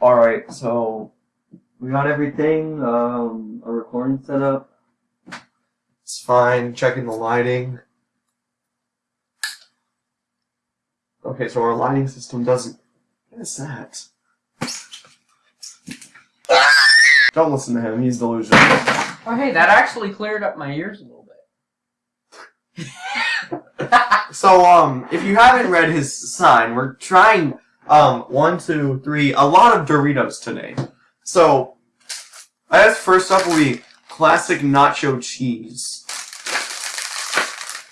Alright, so we got everything, um, a recording set up. It's fine. Checking the lighting. Okay, so our lighting system doesn't. What is that? Don't listen to him. He's delusional. Oh, hey, that actually cleared up my ears a little bit. So, um, if you haven't read his sign, we're trying, um, one, two, three, a lot of Doritos today. So, I guess first up will be classic nacho cheese.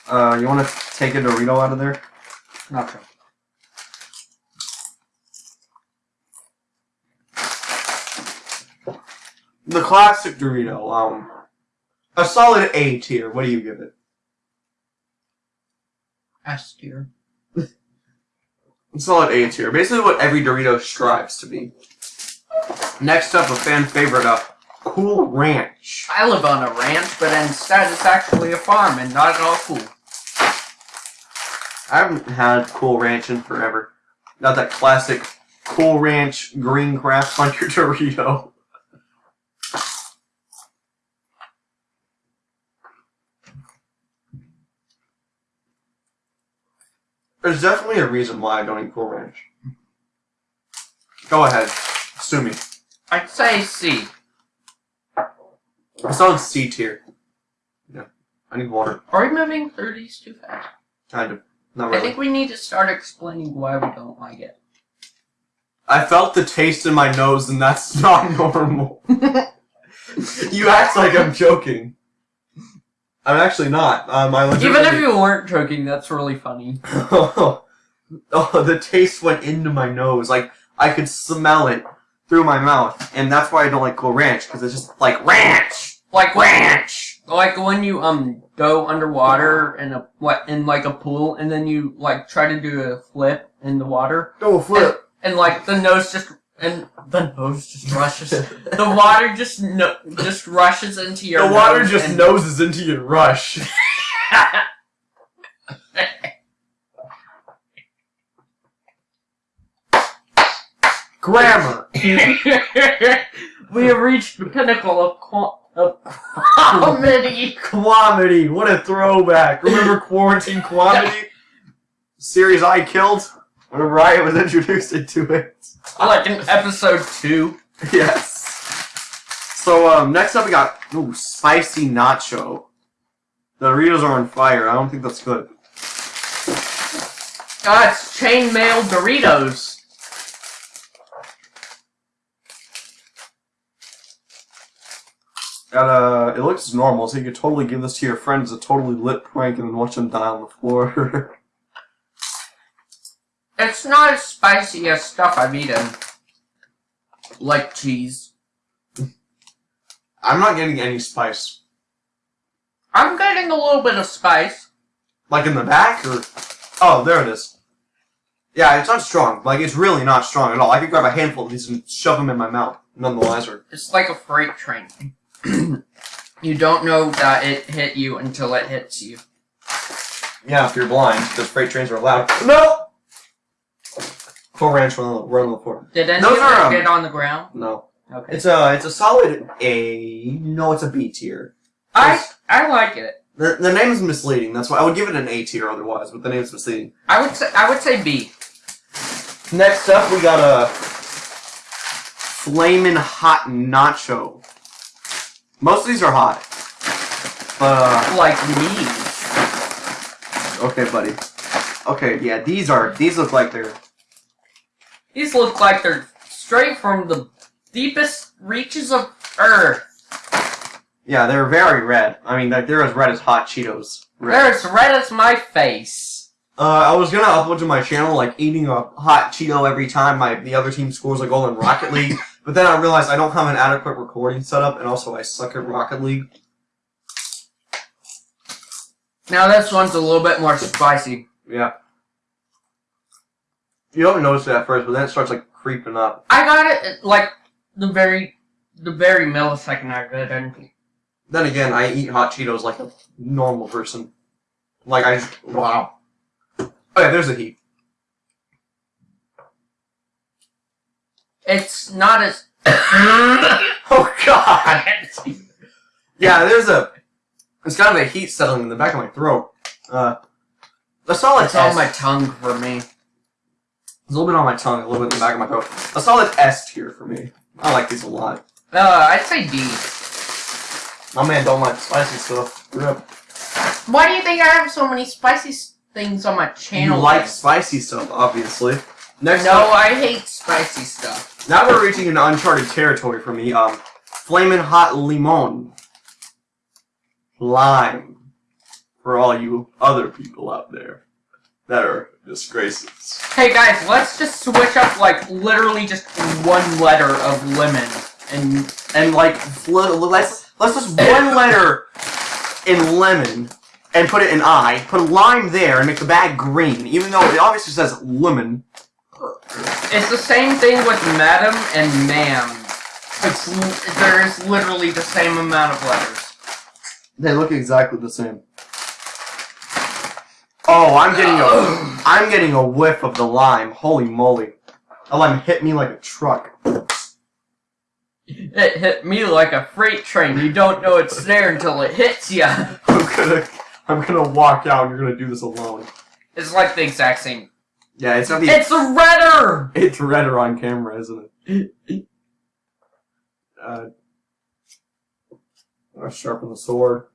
Uh, you want to take a Dorito out of there? Nacho. The classic Dorito, um, a solid A tier. What do you give it? S tier. Solid A tier. Basically what every Dorito strives to be. Next up, a fan favorite, uh, Cool Ranch. I live on a ranch, but instead it's actually a farm and not at all cool. I haven't had Cool Ranch in forever. Not that classic Cool Ranch green craft on your Dorito. There's definitely a reason why I don't eat Cool Ranch. Go ahead. Sue me. I'd say C. I saw in C tier. Yeah. I need water. Are we moving through these too fast? Kind of. Not I think we need to start explaining why we don't like it. I felt the taste in my nose, and that's not normal. you act like I'm joking. I'm actually not. Um, I Even if you weren't joking, that's really funny. oh, the taste went into my nose. Like I could smell it through my mouth, and that's why I don't like Cool Ranch because it's just like ranch, Like ranch. like when you um go underwater in a what in like a pool and then you like try to do a flip in the water Go flip. and like the nose just and the nose just rushes the water just no, just rushes into your The water nose just noses into your rush. Grammar. we have reached the pinnacle of qua- of comedy. Quamity, what a throwback. Remember Quarantine Quamity? Series I killed whenever I was introduced into it. Like in episode two. Yes. So, um, next up we got, ooh, spicy nacho. The Doritos are on fire. I don't think that's good. Ah, it's chainmail Doritos. Got, uh, it looks normal, so you could totally give this to your friend as a totally lit prank and then watch them die on the floor. It's not as spicy as stuff I've eaten. Like cheese. I'm not getting any spice. I'm getting a little bit of spice. Like in the back, or? Oh, there it is. Yeah, it's not strong. Like, it's really not strong at all. I could grab a handful of these and shove them in my mouth. None the wiser. It's like a freight train. you don't know that it hit you until it hits you. Yeah, if you're blind, because freight trains are loud. No! Cool Ranch run on the, run on the floor. Did any Those of are, it um, get on the ground? No. Okay. It's a, it's a solid A. No, it's a B tier. I I like it. The, the name is misleading. That's why I would give it an A tier otherwise, but the name is misleading. I would say I would say B. Next up, we got a flamin' hot nacho. Most of these are hot. But, uh, Like me. okay, buddy. Okay, yeah, these are, these look like they're, These look like they're straight from the deepest reaches of Earth. yeah, they're very red. I mean, like, they're as red as hot Cheetos. Red. They're as red as my face. Uh, I was gonna upload to my channel, like, eating a hot Cheeto every time my, the other team scores a goal in Rocket League, but then I realized I don't have an adequate recording setup, and also I suck at Rocket League. Now this one's a little bit more spicy. Yeah. You don't notice it at first, but then it starts, like, creeping up. I got it like the very the very millisecond I read and Then again, I eat hot Cheetos like a normal person. Like, I just, wow. Oh yeah, there's the heat. It's not as. Oh god! Yeah, there's a. It's kind of a heat settling in the back of my throat. Uh, a solid It's S. my tongue for me. A little bit on my tongue, a little bit in the back of my throat. A solid S tier for me. I like these a lot. Uh, I'd say D. My man don't like spicy stuff. Rip. Why do you think I have so many spicy things on my channel? You like then? spicy stuff, obviously. Next No, up, I hate spicy stuff. now we're reaching an uncharted territory for me. Um, flamin' hot limon, lime, for all you other people out there that are disgraces. Hey guys, let's just switch up like literally just one letter of lemon and And like, fl- let's let's just one letter in lemon and put it in I. Put a lime there and make the bag green, even though it obviously says lemon. it's the same thing with madam and ma'am. It's there's literally the same amount of letters. They look exactly the same. Oh, I'm getting a I'm getting a whiff of the lime. Holy moly. The lime hit me like a truck. It hit me like a freight train. You don't know it's there until it hits you. I'm gonna I'm gonna walk out and you're gonna do this alone. It's like the exact same. Yeah, it's not the It's a redder. it's redder on camera, isn't it? Uh I'll sharpen the sword.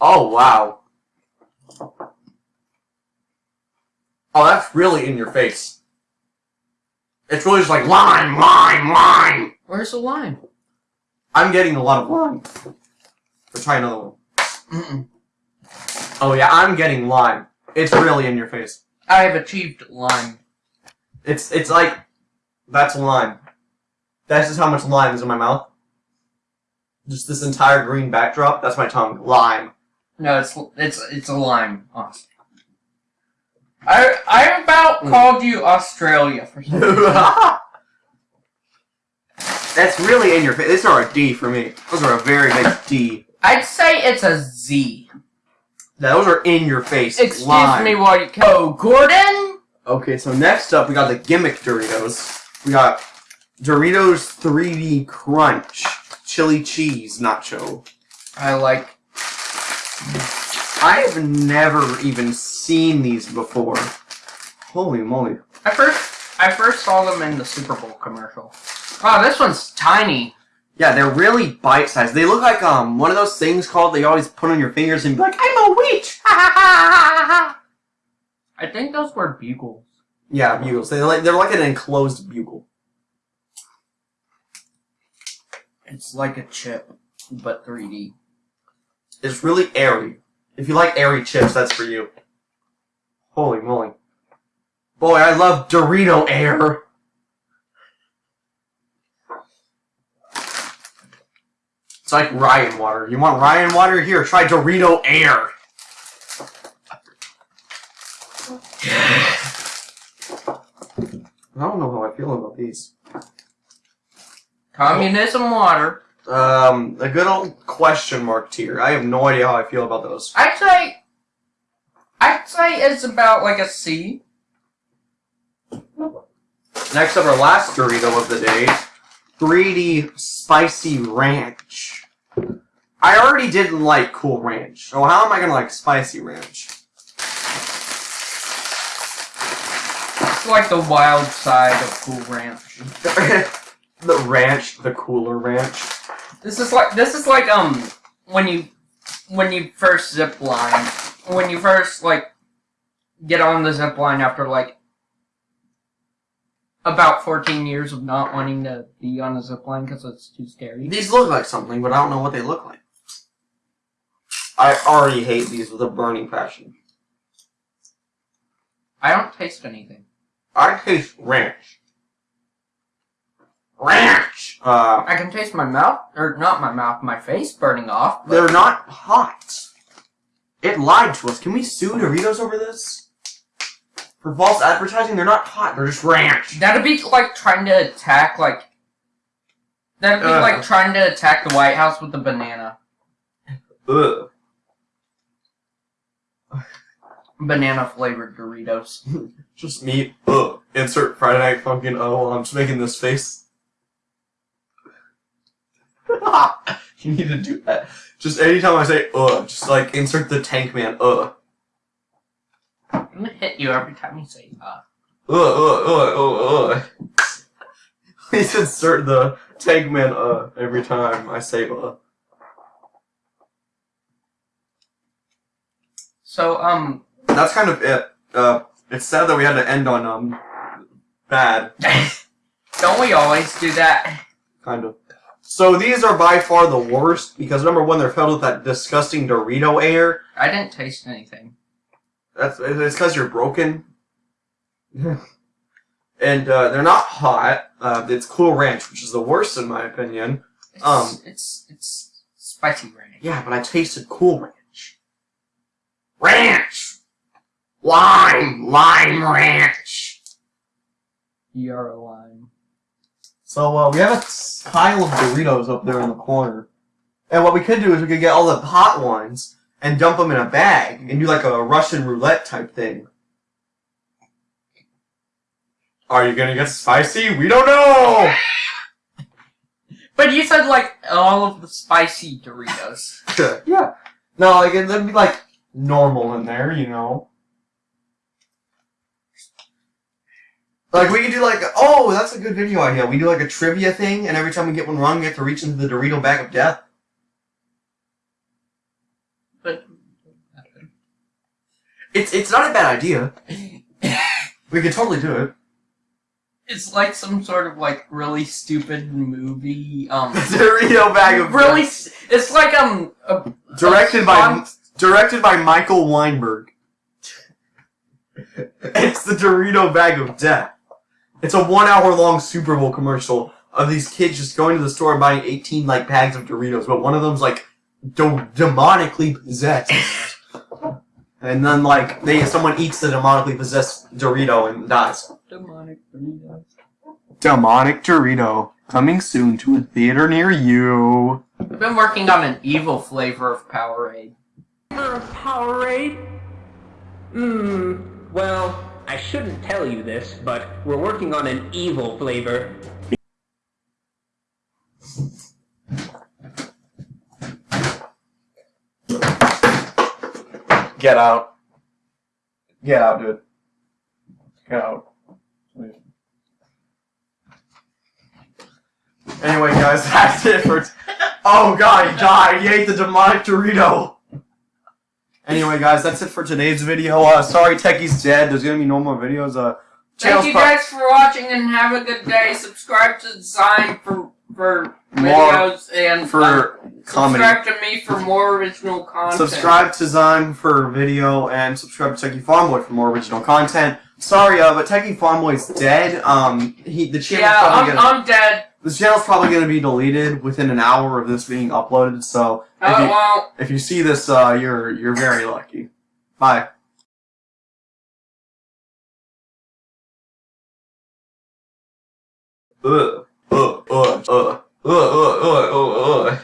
Oh wow. Oh, that's really in your face. It's really just like lime, lime, lime. Where's the lime? I'm getting a lot of lime. Let's try another one. Mm-mm. Oh yeah, I'm getting lime. It's really in your face. I have achieved lime. It's it's like that's lime. That's just how much lime is in my mouth. Just this entire green backdrop. That's my tongue. Lime. No, it's it's it's a lime. Awesome. I I about Mm. called you Australia for some. That's really in your face. These are a D for me. Those are a very big D. I'd say it's a Z. Those are in your face. Excuse lime. me while you Oh, Gordon? Okay, so next up we got the gimmick Doritos. We got Doritos 3D Crunch Chili Cheese Nacho. I like I have never even seen these before. Holy moly. I first I first saw them in the Super Bowl commercial. Wow, this one's tiny. Yeah, they're really bite sized. They look like um one of those things called they always put on your fingers and be like, I'm a witch. I think those were bugles. Yeah, bugles. They're like they're like an enclosed bugle. It's like a chip, but 3D. It's really airy. If you like airy chips, that's for you. Holy moly. Boy, I love Dorito air. It's like Ryan water. You want Ryan water? Here, try Dorito air. I don't know how I feel about these. Communism water. Um, a good old question mark tier. I have no idea how I feel about those. I'd say I'd say it's about like a C. Next up, our last Dorito of the day, 3D Spicy Ranch. I already didn't like Cool Ranch, so how am I gonna like Spicy Ranch? It's like the wild side of Cool Ranch. the ranch, the cooler ranch. This is like this is like um when you when you first zip line when you first like get on the zip line after like about 14 years of not wanting to be on a zip line because it's too scary. These look like something, but I don't know what they look like. I already hate these with a burning passion. I don't taste anything. I taste ranch. Ranch! Uh, I can taste my mouth or not my mouth, my face burning off. but- They're not hot. It lied to us. Can we sue Doritos over this? For false advertising, they're not hot. They're just ranch. That'd be like trying to attack like. That'd be Uh. like trying to attack the White House with a banana. Ugh. Banana flavored Doritos. Just me. Ugh. insert Friday Night Funkin' oh I'm just making this face. you need to do that. Just anytime I say uh, just like insert the tank man uh. I'm gonna hit you every time you say uh. Uh uh uh uh uh. Please insert the tank man uh every time I say uh. So um, That's kind of it. Uh, it's sad that we had to end on um bad. don't we always do that? Kind of. So these are by far the worst because number one, they're filled with that disgusting Dorito air. I didn't taste anything. That's it's because you're broken. and uh, they're not hot. Uh, it's Cool Ranch, which is the worst in my opinion. It's, Um. it's it's spicy ranch. Yeah, but I tasted Cool Ranch. Ranch, lime, lime ranch. You're a lime. So uh, we have a pile of Doritos up there in the corner, and what we could do is we could get all the hot ones and dump them in a bag and do like a Russian roulette type thing. Are you gonna get spicy? We don't know. But you said like all of the spicy Doritos. yeah. No, like it'd be like normal in there, you know. Like we could do like oh that's a good video idea. We do like a trivia thing, and every time we get one wrong, we have to reach into the Dorito bag of death. But It's it's not a bad idea. We could totally do it. it's like some sort of like really stupid movie. Um, Dorito bag of really, death. it's like um, a, directed a by directed by Michael Weinberg. it's the Dorito bag of death. It's a one hour long Super Bowl commercial of these kids just going to the store and buying 18 like bags of Doritos, but one of them's like do- demonically possessed. and then like they someone eats the demonically possessed Dorito and dies. demonic Doritos. Demonic Dorito coming soon to a theater near you. I've been working on an evil flavor of Powerade. Flavor of Powerade? Hmm, well, I shouldn't tell you this, but we're working on an evil flavor. Get out. Get out, dude. Get out. Anyway, guys, that's it for. Oh god, he died. He ate the demonic Dorito. Anyway, guys, that's it for today's video. Uh, sorry, Techie's dead. There's gonna be no more videos. Uh, Thank you guys for watching and have a good day. Subscribe to Design for for More videos and for uh, comedy. subscribe to me for more original content. Subscribe to Zime for video and subscribe to Techie Farmboy for more original content. Sorry, uh, but Techie Farmboy's dead. Um, he the channel's Yeah, probably I'm, gonna I'm dead. This channel's probably gonna be deleted within an hour of this being uploaded. So No, if it you, won't. if you see this, uh, you're you're very lucky. Bye. Ugh, ugh, ugh, ugh, ugh, ugh, ugh,